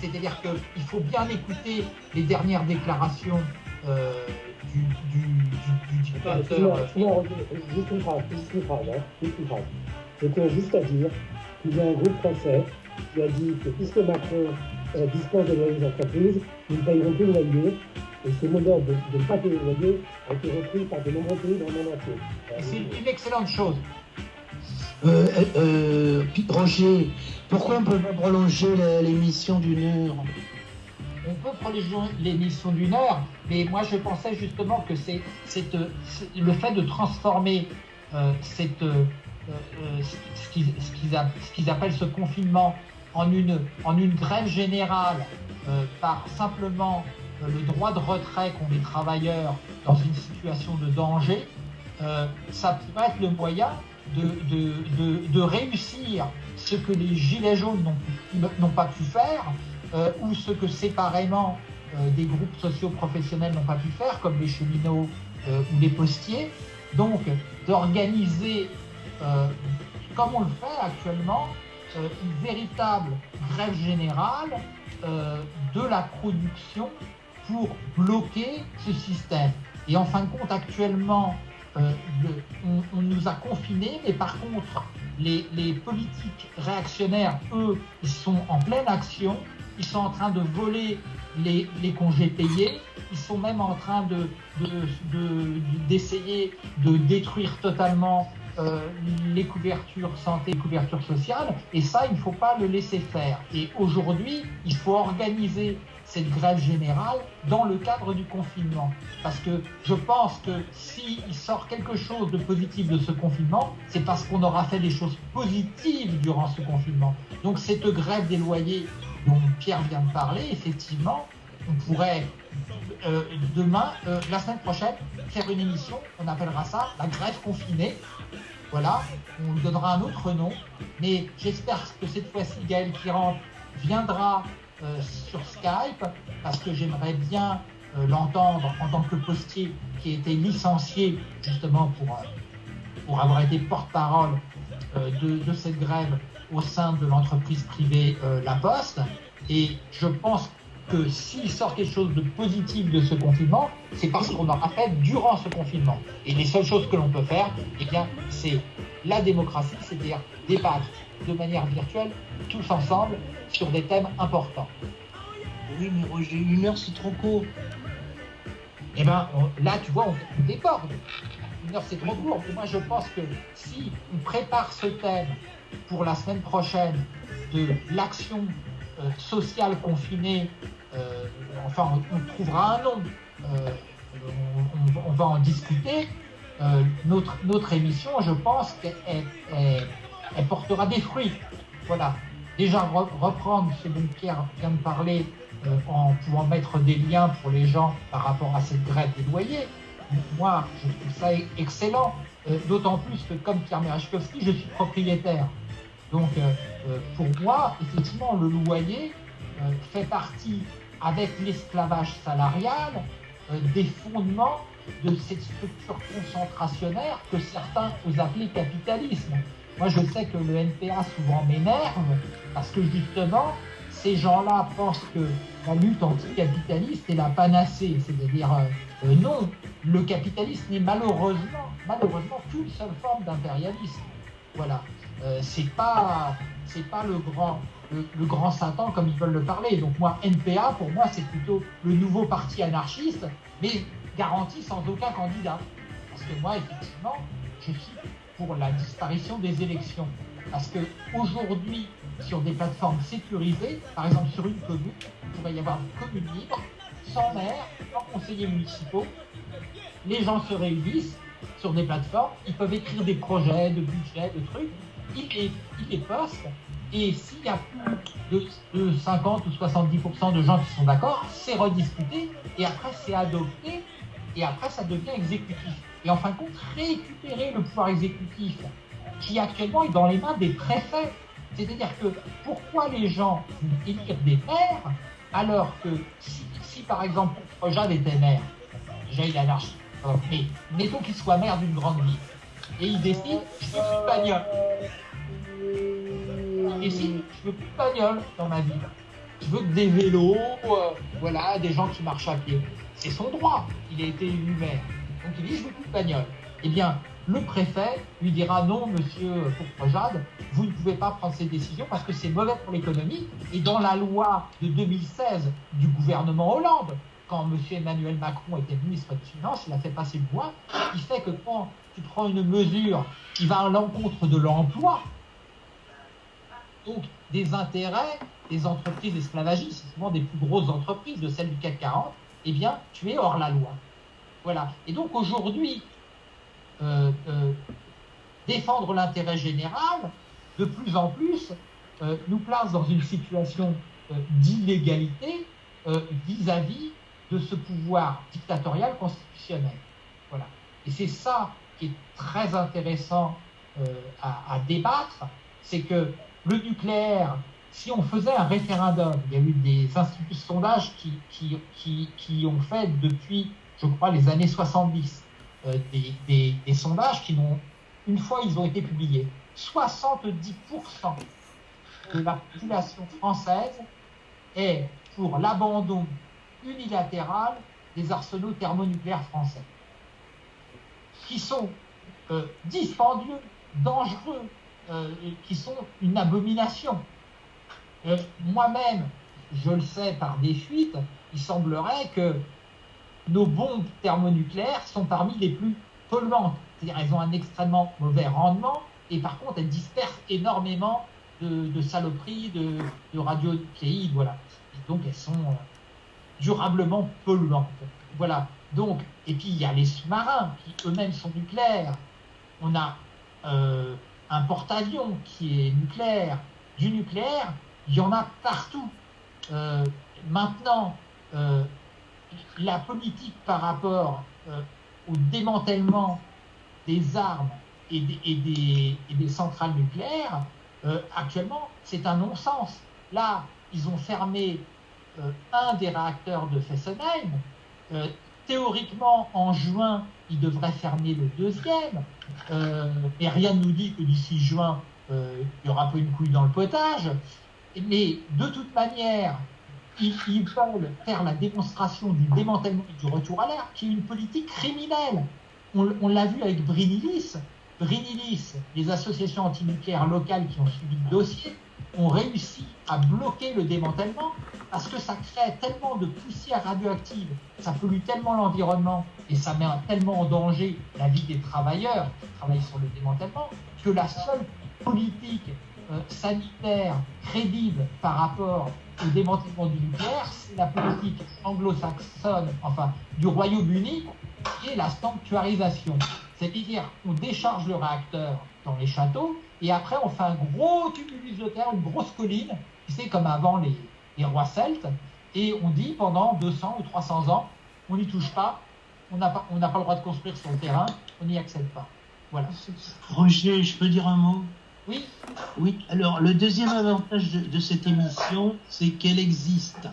C'est-à-dire qu'il faut bien écouter les dernières déclarations euh, du, du, du, phrase, hein, juste une phrase. Je juste à dire qu'il y a un groupe français qui a dit que puisque Macron euh, dispose de loyers entreprises, ils ne payeront plus le loyer et ce modèle de, ne pas payer le loyer a été repris par de nombreux pays dans le monde. C'est une excellente chose. Euh, euh, Roger, pourquoi on ne peut pas prolonger l'émission d'une heure On peut prolonger l'émission d'une heure, mais moi je pensais justement que c'est le fait de transformer euh, ce qu'ils appellent ce confinement en une, grève générale par simplement euh, le droit de retrait qu'ont les travailleurs dans une situation de danger, euh, ça pourrait être le moyen de, réussir ce que les Gilets jaunes n'ont pas pu faire, euh, ou ce que séparément des groupes socio-professionnels n'ont pas pu faire, comme les cheminots ou les postiers. Donc, d'organiser, comme on le fait actuellement, une véritable grève générale de la production pour bloquer ce système. Et en fin de compte, actuellement, euh, on, nous a confinés, mais par contre, les, politiques réactionnaires, eux, sont en pleine action. Ils sont en train de voler les, congés payés. Ils sont même en train de, d'essayer de, détruire totalement euh, les couvertures santé, les couvertures sociales. Et ça, il ne faut pas le laisser faire. Et aujourd'hui, il faut organiser cette grève générale dans le cadre du confinement. Parce que je pense que s'il sort quelque chose de positif de ce confinement, c'est parce qu'on aura fait des choses positives durant ce confinement. Donc cette grève des loyers dont Pierre vient de parler, effectivement, on pourrait euh, demain, euh, la semaine prochaine, faire une émission, on appellera ça la grève confinée. Voilà, on lui donnera un autre nom, mais j'espère que cette fois-ci Gaël Kirant viendra euh, sur Skype parce que j'aimerais bien l'entendre en tant que postier qui a été licencié justement pour, avoir été porte-parole de, cette grève au sein de l'entreprise privée La Poste. Et je pense que s'il sort quelque chose de positif de ce confinement, c'est parce qu'on aura fait durant ce confinement. Et les seules choses que l'on peut faire, eh bien, c'est la démocratie, c'est-à-dire débattre de manière virtuelle, tous ensemble, sur des thèmes importants. Oui, mais Roger, une heure, c'est trop court. Eh bien, là, tu vois, on, déborde. Une heure, c'est trop court. moi, je pense que si on prépare ce thème pour la semaine prochaine de l'action euh, sociale confinée, euh, enfin, on, trouvera un nom. Euh, on, va en discuter. notre, notre émission, je pense qu'elle elle, portera des fruits. Voilà. Déjà, reprendre ce dont Pierre vient de parler en pouvant mettre des liens pour les gens par rapport à cette grève des loyers. Moi, je trouve ça excellent. D'autant plus que, comme Pierre Merachkowski, je suis propriétaire. Donc, euh, euh, pour moi, effectivement, le loyer euh, fait partie, avec l'esclavage salarial, des fondements de cette structure concentrationnaire que certains osent appeler capitalisme. Moi, je sais que le NPA souvent m'énerve parce que justement, ces gens-là pensent que la lutte anticapitaliste est la panacée. C'est-à-dire, non, le capitalisme n'est malheureusement, malheureusement qu'une seule forme d'impérialisme. Voilà. Euh, c'est pas le, grand Satan comme ils veulent le parler. Donc moi NPA pour moi c'est plutôt le nouveau parti anarchiste, mais garanti sans aucun candidat. Parce que moi effectivement je suis pour la disparition des élections. Parce que aujourd'hui sur des plateformes sécurisées, par exemple sur une commune, il pourrait y avoir une commune libre, sans maire, sans conseillers municipaux. Les gens se réunissent sur des plateformes, ils peuvent écrire des projets, de budgets, de trucs, il les, poste, et s'il y a plus de, 50 ou 70% de gens qui sont d'accord, c'est rediscuté, et après c'est adopté, et après ça devient exécutif. Et en fin de compte, récupérer le pouvoir exécutif, qui actuellement est dans les mains des préfets. C'est-à-dire que pourquoi les gens élire des maires alors que si, par exemple Jade était maire, déjà il est anarchiste, mais mettons qu'il soit maire d'une grande ville, et il décide, je suis bagnole. Et si je veux plus de bagnole dans ma vie, je veux des vélos, euh, voilà, des gens qui marchent à pied. C'est son droit. Il a été élu maire. Donc il dit je veux plus de bagnole. Eh bien, le préfet lui dira non, monsieur Pourprejade, vous ne pouvez pas prendre ces décisions parce que c'est mauvais pour l'économie. Et dans la loi de 2016 du gouvernement Hollande, quand monsieur Emmanuel Macron était ministre des Finances, il a fait passer le loi qui fait que quand tu prends une mesure qui va à l'encontre de l'emploi, donc des intérêts des entreprises esclavagistes, souvent des plus grosses entreprises de celles du CAC 40, eh bien, tu es hors la loi. Voilà. Et donc aujourd'hui, euh, euh, défendre l'intérêt général, de plus en plus, euh, nous place dans une situation d'illégalité vis-à-vis de ce pouvoir dictatorial constitutionnel. Voilà. Et c'est ça qui est très intéressant à, débattre, c'est que le nucléaire, si on faisait un référendum, il y a eu des instituts de sondage qui, qui, ont fait depuis, je crois, les années 70, euh, des, sondages qui n'ont, une fois ils ont été publiés, 70% de la population française est pour l'abandon unilatéral des arsenaux thermonucléaires français, qui sont euh, dispendieux, dangereux, euh, qui sont une abomination. Euh, moi-même, je le sais par des fuites, il semblerait que nos bombes thermonucléaires sont parmi les plus polluantes. C'est-à-dire elles ont un extrêmement mauvais rendement et par contre elles dispersent énormément de, saloperies, de, de voilà. donc elles sont durablement polluantes. Voilà. Donc, et puis il y a les sous-marins qui eux-mêmes sont nucléaires. On a un porte-avions qui est nucléaire, du nucléaire, il y en a partout. Euh, maintenant, euh, la politique par rapport euh, au démantèlement des armes et des centrales nucléaires, actuellement, c'est un non-sens. Là, ils ont fermé un des réacteurs de Fessenheim. Théoriquement, en juin, ils devraient fermer le deuxième. Euh, et rien ne nous dit que d'ici juin, euh, il y aura pas une couille dans le potage. Mais de toute manière, ils, veulent faire la démonstration du démantèlement et du retour à l'air, qui est une politique criminelle. On, l'a vu avec Brinilis. Brinilis, les associations antinucléaires locales qui ont suivi le dossier, ont réussi à bloquer le démantèlement parce que ça crée tellement de poussière radioactive, ça pollue tellement l'environnement et ça met tellement en danger la vie des travailleurs qui travaillent sur le démantèlement que la seule politique euh, sanitaire crédible par rapport au démantèlement du nucléaire, c'est la politique anglo-saxonne, enfin du Royaume-Uni, qui est la sanctuarisation. C'est-à-dire, on décharge le réacteur dans les châteaux, et après on fait un gros tumulus de terre, une grosse colline, c'est comme avant les, les rois celtes, et on dit pendant 200 ou 300 ans, on n'y touche pas, on n'a pas, pas le droit de construire sur le terrain, on n'y accède pas. Voilà. Roger, je peux dire un mot? Oui. Oui, alors le deuxième avantage de, de cette émission, c'est qu'elle existe.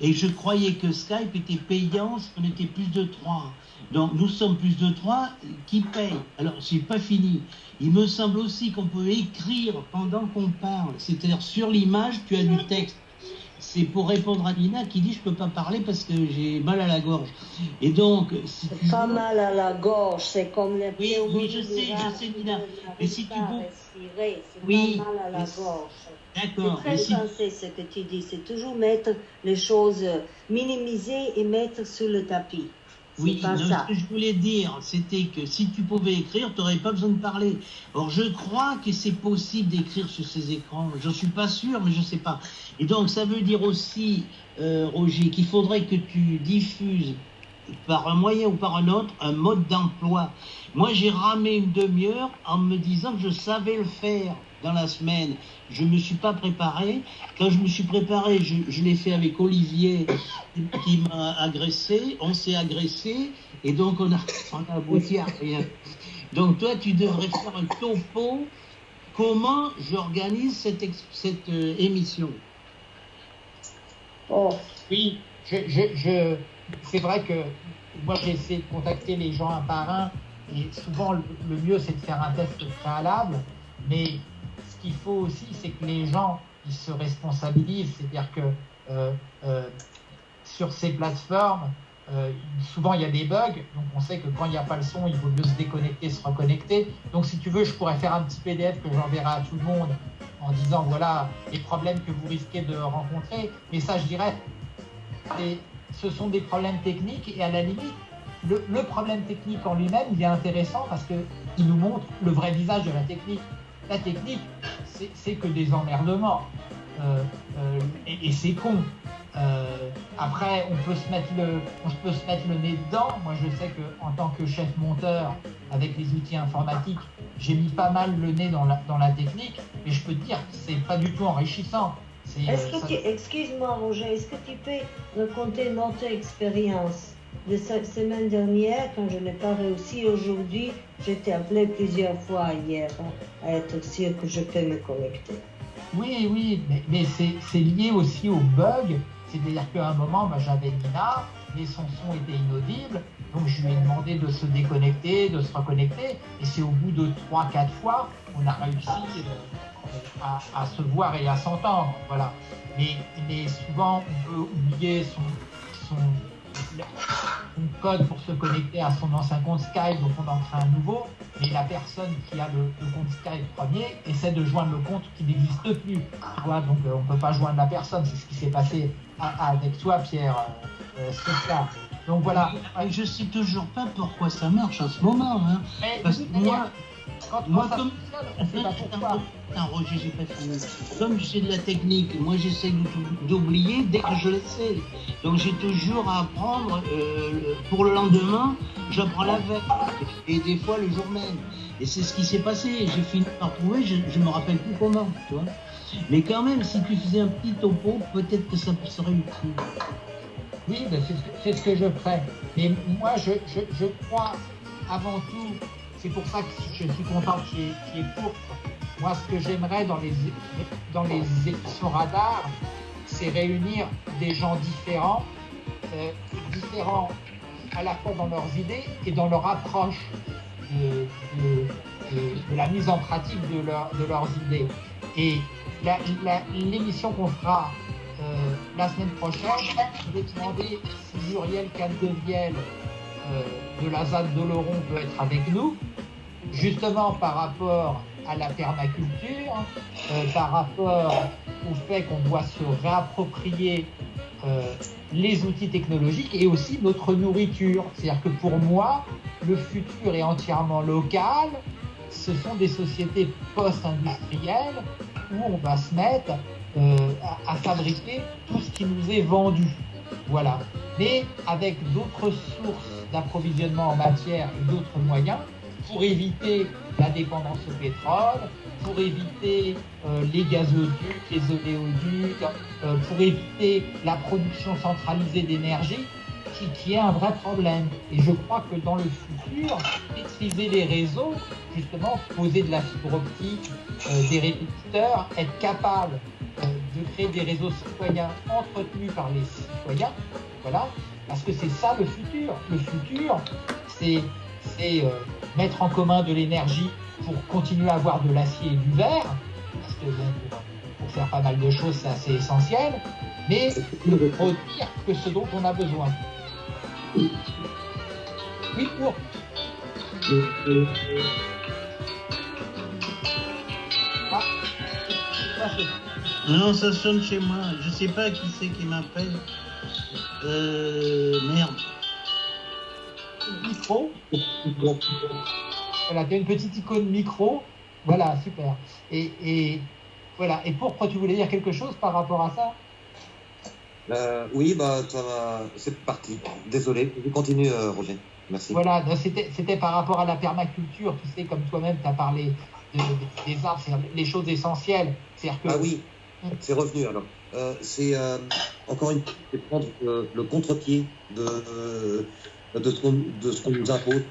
Et je croyais que Skype était payant si on était plus de trois. Donc nous sommes plus de trois qui payent. Alors c'est pas fini. Il me semble aussi qu'on peut écrire pendant qu'on parle. C'est-à-dire sur l'image, tu as du texte. C'est pour répondre à Nina qui dit je peux pas parler parce que j'ai mal à la gorge. Et donc si pas mal à la gorge, c'est comme les Oui, oui, je sais, je sais, Nina. Mais si tu veux- Oui, pas mal à la mais- gorge. C'est D'accord. très si- ce que tu dis, c'est toujours mettre les choses, minimiser et mettre sur le tapis. Oui, pas non, ça. ce que je voulais dire, c'était que si tu pouvais écrire, tu n'aurais pas besoin de parler. Or, je crois que c'est possible d'écrire sur ces écrans. Je ne suis pas sûr, mais je ne sais pas. Et donc, ça veut dire aussi, euh, Roger, qu'il faudrait que tu diffuses par un moyen ou par un autre un mode d'emploi. Moi, j'ai ramé une demi-heure en me disant que je savais le faire dans la semaine. Je ne me suis pas préparé. Quand je me suis préparé, je, je l'ai fait avec Olivier qui m'a agressé. On s'est agressé et donc on a, on a abouti à rien. Donc toi, tu devrais faire un topo. Comment j'organise cette, cette euh, émission? Oh, Oui, je, je, je- c'est vrai que moi j'ai essayé de contacter les gens un par un et souvent le, le mieux c'est de faire un test préalable, mais qu'il faut aussi c'est que les gens ils se responsabilisent, c'est-à-dire que euh, euh, sur ces plateformes euh, souvent il y a des bugs, donc on sait que quand il n'y a pas le son il vaut mieux se déconnecter, se reconnecter. Donc si tu veux je pourrais faire un petit PDF que j'enverrai à tout le monde en disant voilà les problèmes que vous risquez de rencontrer, mais ça je dirais et ce sont des problèmes techniques et à la limite, le, le problème technique en lui-même, il est intéressant parce qu'il nous montre le vrai visage de la technique. La technique, c'est que des emmerdements. Euh, euh, et et c'est con. Euh, après, on peut, se mettre le, on peut se mettre le nez dedans. Moi, je sais que en tant que chef monteur, avec les outils informatiques, j'ai mis pas mal le nez dans la, dans la technique, mais je peux te dire que c'est pas du tout enrichissant. Est-ce que ça- tu, excuse-moi Roger, est-ce que tu peux raconter notre expérience? De semaine dernière quand je n'ai pas réussi aujourd'hui Je t'ai appelé plusieurs fois hier à être sûr que je peux me connecter. Oui, oui, mais, mais c'est lié aussi au bug. C'est-à-dire qu'à un moment, bah, j'avais Nina, mais son son était inaudible. Donc je lui ai demandé de se déconnecter, de se reconnecter. Et c'est au bout de 3-4 fois qu'on a réussi euh, à, se voir et à s'entendre. Voilà. Mais, mais souvent, on peut oublier son, son code pour se connecter à son ancien compte Skype, donc on en crée un nouveau. Et la personne qui a le, le compte Skype premier essaie de joindre le compte qui n'existe plus. Tu vois, donc euh, on peut pas joindre la personne. C'est ce qui s'est passé à- avec toi, Pierre. Euh, euh, c'est ça. Donc voilà. Je sais toujours pas pourquoi ça marche en ce moment. Hein. Mais Parce que moi, quand, moi, comme- j'ai. Comme de la technique, moi j'essaie d'ou- d'oublier dès que je le sais. Donc j'ai toujours à apprendre euh, pour le lendemain, j'apprends la veille. Et des fois le jour même. Et c'est ce qui s'est passé. J'ai fini par trouver, je, je me rappelle plus comment, tu vois. Mais quand même, si tu faisais un petit topo, peut-être que ça serait utile. Oui, ben, c'est ce, que- c'est ce que je ferai. Mais moi, je, je, je crois avant tout, c'est pour ça que je suis content qu'il y ait, courte. Moi, ce que j'aimerais dans les, dans les émissions radar, c'est réunir des gens différents, euh, différents à la fois dans leurs idées et dans leur approche de, de- de- de la mise en pratique de, leur- de leurs idées. Et l'émission qu'on fera euh, la semaine prochaine, je vais demander si Muriel Candevielle euh, de la ZAD d'Oloron peut être avec nous, justement par rapport à la permaculture, euh, par rapport au fait qu'on doit se réapproprier euh, les outils technologiques et aussi notre nourriture. C'est-à-dire que pour moi, le futur est entièrement local. Ce sont des sociétés post-industrielles où on va se mettre à, fabriquer tout ce qui nous est vendu. Voilà. Mais avec d'autres sources d'approvisionnement en matière et d'autres moyens pour éviter la dépendance au pétrole, pour éviter euh, les gazoducs, les oléoducs, euh, pour éviter la production centralisée d'énergie, qui, qui, est un vrai problème. Et je crois que dans le futur, maîtriser les réseaux, justement, poser de la fibre optique, euh, des répétiteurs, être capable de créer des réseaux citoyens entretenus par les citoyens, voilà, parce que c'est ça le futur. Le futur, c'est mettre en commun de l'énergie pour continuer à avoir de l'acier et du verre, parce que pour, faire pas mal de choses, c'est assez essentiel, mais de produire que ce dont on a besoin. Oui, pour. Ah, non, ça sonne chez moi. Je sais pas qui c'est qui m'appelle. Euh, merde. Micro. Voilà, tu as une petite icône micro. Voilà, super. Et, voilà. Et pourquoi tu voulais dire quelque chose par rapport à ça? Euh, Oui, bah, c'est parti. Désolé. Je continue, euh, Roger. Merci. Voilà, c'était par rapport à la permaculture. Tu sais, comme toi-même, tu as parlé des arbres, les choses essentielles. Que... Ah oui, c'est revenu alors. Euh, c'est encore une fois prendre le contre-pied de, de ce qu'on nous impose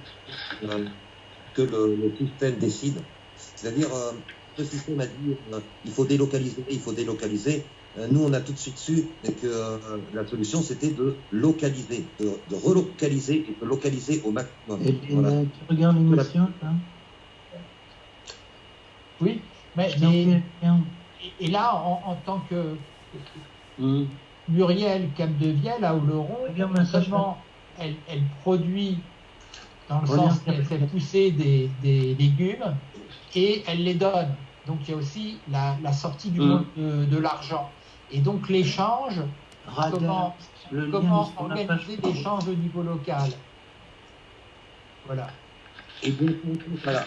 que le, système décide. C'est-à-dire, euh, ce système a dit euh, il faut délocaliser, il faut délocaliser. Euh, nous, on a tout de suite su que la solution, c'était de localiser, de, relocaliser et de localiser au maximum. Et tu regardes l'émission, hein Oui, mais, et, là, en, tant que mmh. Muriel Capdevielle à Oloron, seulement elle, elle produit dans le sens qu'elle fait pousser des, légumes et elle les donne. Donc il y a aussi la, sortie du mm. monde de, l'argent. Et donc l'échange, comment, comment organiser l'échange au niveau local. Voilà. Et donc, voilà.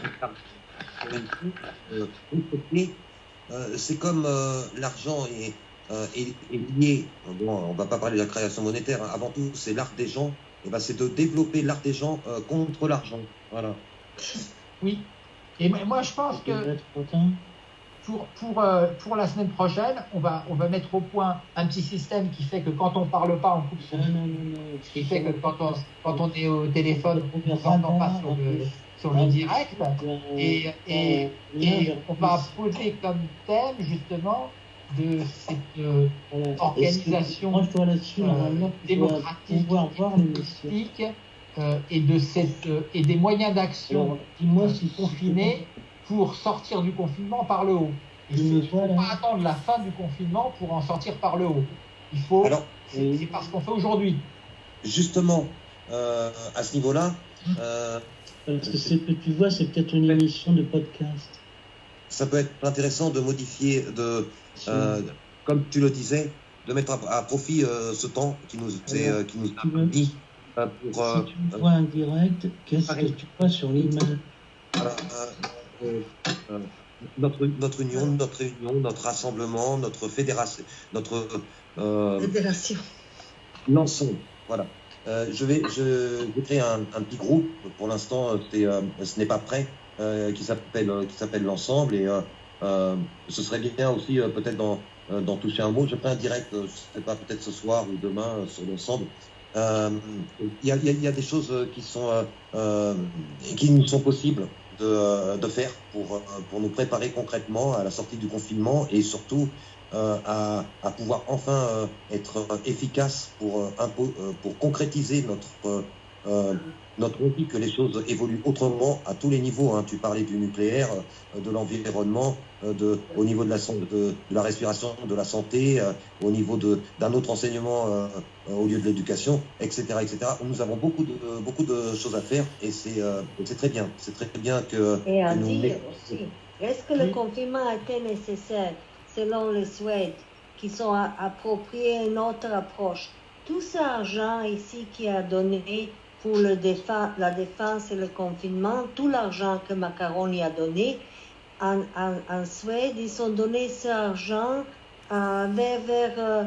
Euh, c'est comme euh, l'argent est, euh, est, lié, bon, on ne va pas parler de la création monétaire, hein. avant tout c'est l'art des gens, eh ben, c'est de développer l'art des gens euh, contre l'argent. Voilà. Oui. Et moi, je pense que pour, pour, euh, pour la semaine prochaine, on va, on va mettre au point un petit système qui fait que quand on parle pas, on coupe son. Non, non, non, qui fait que quand on, quand on est au téléphone, on n'entend pas sur le, sur le direct. Et, et, et on va poser comme thème, justement, de cette euh, organisation euh, démocratique euh, et de cette et des moyens d'action moi suis confinés pour sortir du confinement par le haut. Il ne faut pas attendre la fin du confinement pour en sortir par le haut. Il faut. C'est parce qu'on fait aujourd'hui. Justement, à ce niveau-là. Parce que tu vois, c'est peut-être une émission de podcast. Ça peut être intéressant de modifier, de, euh, comme tu le disais, de mettre à, profit euh, ce temps qui nous, est, euh, qui nous a mis pour. si tu vois un direct, qu'est-ce que tu vois sur l'image? Notre, notre union, notre réunion, notre rassemblement, notre fédération, notre fédération. L'ensemble, voilà. je vais, je vais créer un, un petit groupe. Pour l'instant, ce n'est pas prêt, qui s'appelle, qui s'appelle l'ensemble et euh, ce serait bien aussi euh, peut-être d'en toucher un mot. Je ferai un direct, euh, je ne sais pas, peut-être ce soir ou demain sur l'ensemble. Il y, a, des choses qui sont qui nous sont possibles de, faire pour, pour nous préparer concrètement à la sortie du confinement et surtout à, pouvoir enfin être efficace pour, pour concrétiser notre notre envie que les choses évoluent autrement à tous les niveaux. Hein. Tu parlais du nucléaire, euh, de l'environnement, euh, de, au niveau de la, de, de, la respiration, de la santé, euh, au niveau d'un autre enseignement au lieu de l'éducation, etc., etc. Nous avons beaucoup de, beaucoup de choses à faire et c'est très bien. C'est très bien que. Et à dire aussi, est-ce que le confinement a été nécessaire selon les Suèdes qui sont appropriés une autre approche? Tout cet argent ici qui a donné pour le la défense et le confinement, tout l'argent que Macaroni a donné, en, Suède, ils ont donné cet argent vers, vers,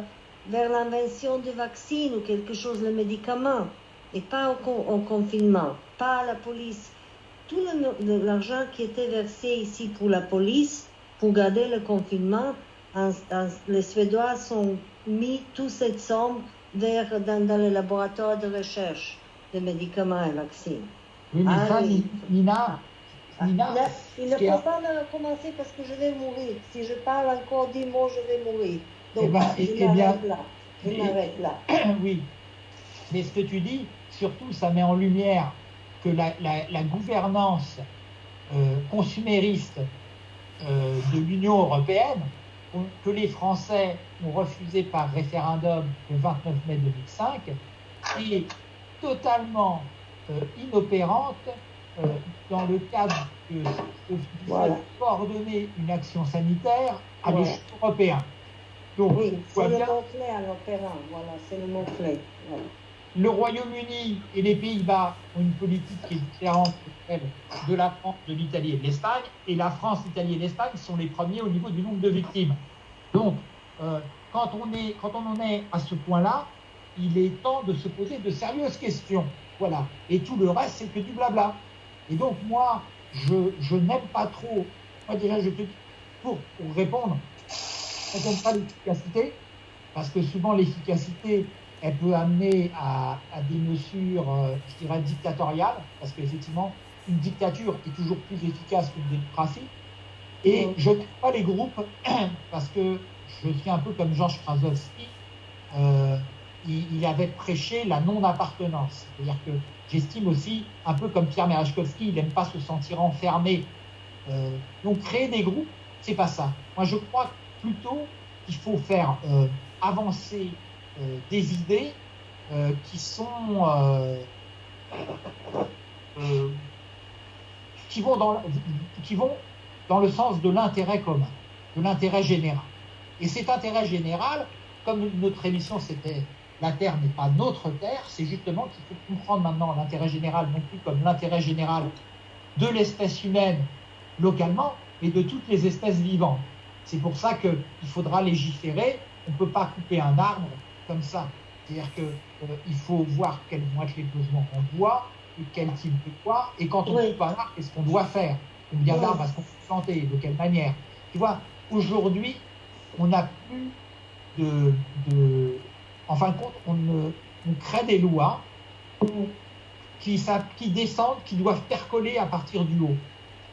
vers l'invention du vaccin ou quelque chose, le médicament, et pas au, au confinement, pas à la police. Tout l'argent qui était versé ici pour la police, pour garder le confinement, les Suédois ont mis toute cette somme vers, dans, dans les laboratoires de recherche de médicaments et vaccins. Oui, mais ah, ça, Nina, ah, il ne faut pas me commencer parce que je vais mourir. Si je parle encore dix mots, je vais mourir. Donc, eh ben, je eh m'arrête là. Je m'arrête là. oui. Mais ce que tu dis, surtout, ça met en lumière que la, la, la gouvernance euh, consumériste euh, de l'Union européenne, que les Français ont refusé par référendum le 29 mai 2005, est totalement euh, inopérante euh, dans le cadre de, coordonner une action sanitaire à l'échelle européenne. Donc, oui, c'est le mot-clé à l'opérant, voilà, c'est le mot-clé. Le Royaume-Uni et les Pays-Bas ont une politique qui est différente de la France, de l'Italie et de l'Espagne, et la France, l'Italie et l'Espagne sont les premiers au niveau du nombre de victimes. Donc, euh, quand, on est, quand on en est à ce point-là, il est temps de se poser de sérieuses questions. Voilà. Et tout le reste, c'est que du blabla. Et donc, moi, je, je n'aime pas trop. Moi, déjà, je te dis, pour, pour répondre, on n'aime pas l'efficacité, parce que souvent, l'efficacité, elle peut amener à, à des mesures, euh, je dirais, dictatoriales, parce qu'effectivement, une dictature est toujours plus efficace qu'une démocratie. Et je n'aime pas les groupes, parce que je suis un peu comme Georges Krasowski. Euh, il, avait prêché la non-appartenance. C'est-à-dire que j'estime aussi, un peu comme Pierre Merechkowski, il n'aime pas se sentir enfermé. Euh, donc créer des groupes, c'est pas ça. Moi, je crois plutôt qu'il faut faire euh, avancer euh, des idées qui sont qui vont dans qui vont dans le sens de l'intérêt commun, de l'intérêt général. Et cet intérêt général, comme notre émission c'était la Terre n'est pas notre Terre, c'est justement qu'il faut comprendre maintenant l'intérêt général, non plus comme l'intérêt général de l'espèce humaine localement, mais de toutes les espèces vivantes. C'est pour ça qu'il faudra légiférer. On ne peut pas couper un arbre comme ça. C'est-à-dire qu'il euh, faut voir quels vont être les besoins en bois, et quel type de bois, et quand on oui. coupe un arbre, qu'est-ce qu'on doit faire? Combien oui. d'arbres est-ce qu'on peut planter De quelle manière? Tu vois, aujourd'hui, on n'a plus de, de, en fin de compte, on, on crée des lois qui, descendent, qui doivent percoler à partir du haut.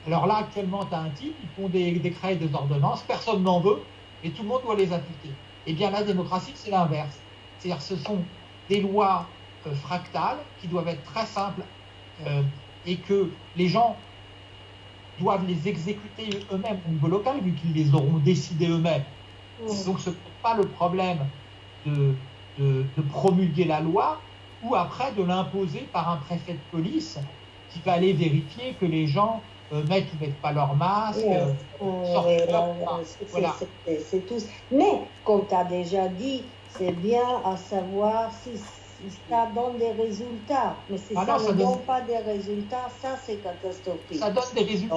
Alors là, actuellement, tu as un type, ils font des décrets et des ordonnances, personne n'en veut, et tout le monde doit les appliquer. Eh bien, la démocratie, c'est l'inverse. C'est-à-dire ce sont des lois euh, fractales qui doivent être très simples euh, et que les gens doivent les exécuter eux-mêmes au niveau local, vu qu'ils les auront décidés eux-mêmes. Mmh. Donc, ce n'est pas le problème de, de, de, promulguer la loi ou après de l'imposer par un préfet de police qui va aller vérifier que les gens euh, mettent ou mettent pas leur masque, oui, euh, oui, leur... voilà. C'est tout. Mais, comme tu as déjà dit, c'est bien à savoir si, si, ça donne des résultats. Mais si ah ça non, ne donne pas des résultats, ça c'est catastrophique. Ça donne des résultats.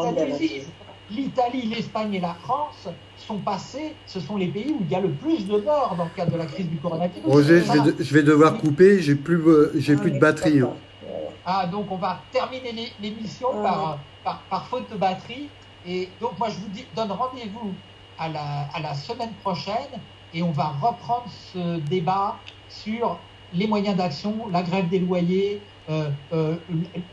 L'Italie, l'Espagne et la France sont passés, ce sont les pays où il y a le plus de morts dans le cadre de la crise du coronavirus. Roger, je vais, de, je vais devoir couper, j'ai plus, j'ai ah, plus de batterie. Ah, donc on va terminer l'émission ah. par, par, par, faute de batterie. Et donc moi je vous dis, donne rendez-vous à la, à la semaine prochaine et on va reprendre ce débat sur les moyens d'action, la grève des loyers, euh, euh,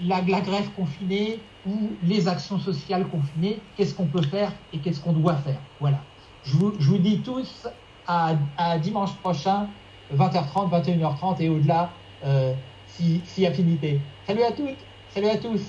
la, la, grève confinée ou les actions sociales confinées, qu'est-ce qu'on peut faire et qu'est-ce qu'on doit faire. Voilà. Je vous, je vous dis tous à, à, dimanche prochain, 20h30, 21h30 et au-delà, euh, si, si affinité. Salut à toutes, salut à tous.